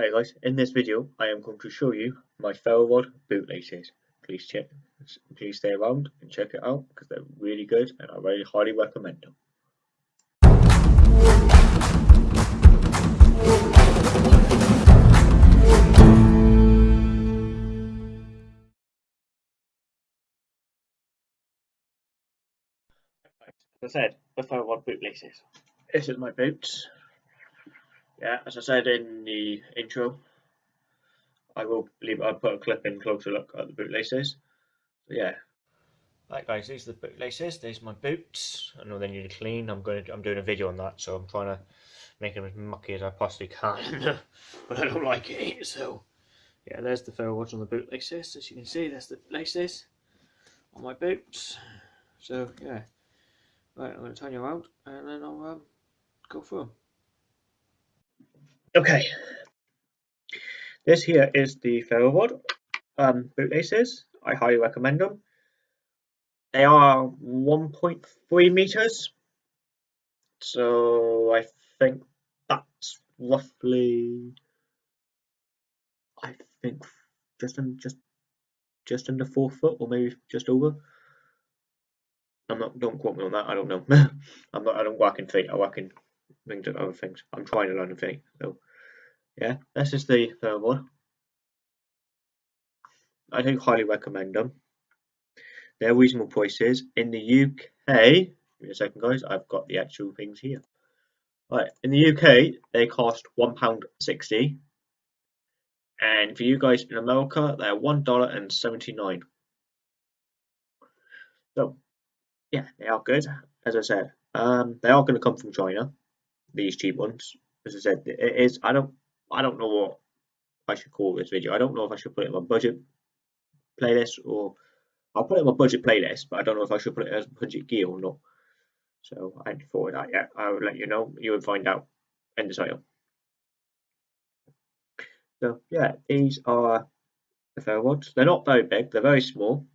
Hi guys, in this video I am going to show you my Ferro rod bootlaces. Please check, please stay around and check it out because they're really good and I really highly recommend them. As I said, the Ferro rod bootlaces. This is my boots. Yeah, as I said in the intro, I will leave. I'll put a clip in closer look at the bootlaces. Yeah. Right, guys, these are the bootlaces. These are my boots. I know they need to clean. I'm going. To, I'm doing a video on that, so I'm trying to make them as mucky as I possibly can. but I don't like it. So yeah, there's the Ferro rod on the bootlaces. As you can see, there's the laces on my boots. So yeah. Right, I'm going to turn you around and then I'll um, go through them. Okay, this here is the Ferro rod um, bootlaces. I highly recommend them. They are 1.3 meters, so I think that's roughly, I think just in, just just under four foot, or maybe just over. I'm not. Don't quote me on that. I don't know. I'm not. I don't work in feet. I work in and other things. I'm trying to learn a thing. So yeah, this is the third one. I do highly recommend them. They're reasonable prices. In the UK, give me a second guys, I've got the actual things here. Right, in the UK, they cost £1.60. And for you guys in America, they're $1.79. So, yeah, they are good. As I said, um, they are going to come from China these cheap ones. As I said, it is. I don't. I don't know what I should call this video. I don't know if I should put it in my budget playlist or I'll put it in my budget playlist, but I don't know if I should put it as budget gear or not. So I hadn't thought of that yet. I will let you know. You would find out in the. So yeah, these are the Ferro rods. They're not very big. They're very small.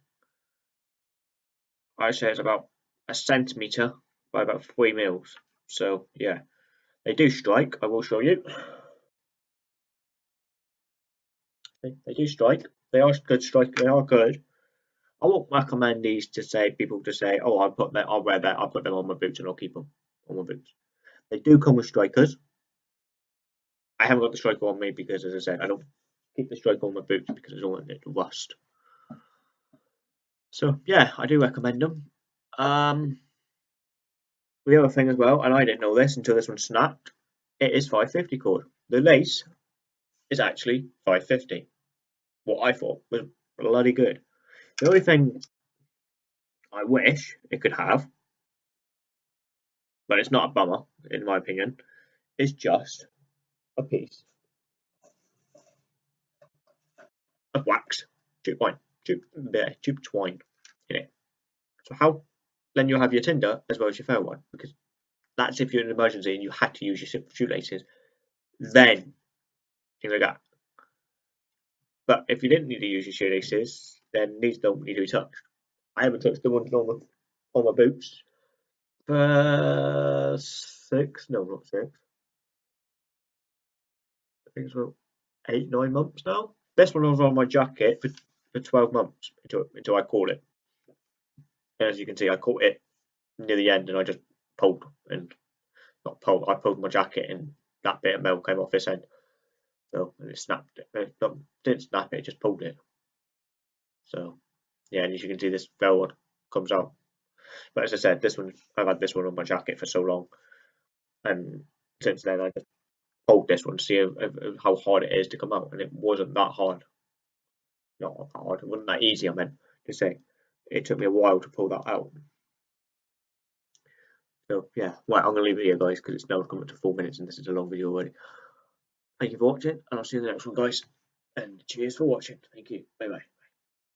I say it's about a centimeter by about three mils. So yeah, they do strike, I will show you. They, they do strike. They are good strike. They are good. I won't recommend these to say people to say, oh, I'll put that, I'll wear that, I'll put them on my boots and I'll keep them on my boots. They do come with strikers. I haven't got the striker on me because, as I said, I don't keep the striker on my boots because I don't want it to rust. So yeah, I do recommend them. Um, the other thing as well, and I didn't know this until this one snapped, it is 550 cord. The lace is actually 550. What I thought was bloody good. The only thing I wish it could have, but it's not a bummer in my opinion, is just a piece of wax, tube twine, tube, tube twine in it. So how then you'll have your Tinder as well as your phone one because that's if you're in an emergency and you had to use your shoelaces. Then things like that. But if you didn't need to use your shoelaces, then these don't need to be touched. I haven't touched the ones on, my, on my boots for six, no, not six. I think it's about eight, nine months now. This one was on my jacket for, for 12 months until, until I caught it as you can see, I caught it near the end and I just pulled and not pulled, I pulled my jacket and that bit of metal came off this end. So and it snapped it. it didn't snap it, it just pulled it. So yeah, and as you can see, this velvet comes out. But as I said, this one I've had this one on my jacket for so long, and since then I just pulled this one to see how hard it is to come out, and it wasn't that hard. Not hard, it wasn't that easy. I meant to say it took me a while to pull that out. So yeah, right, I'm to leave it here guys because it's now come up to four minutes and this is a long video already. Thank you for watching and I'll see you in the next one guys. And cheers for watching. Thank you. Bye bye.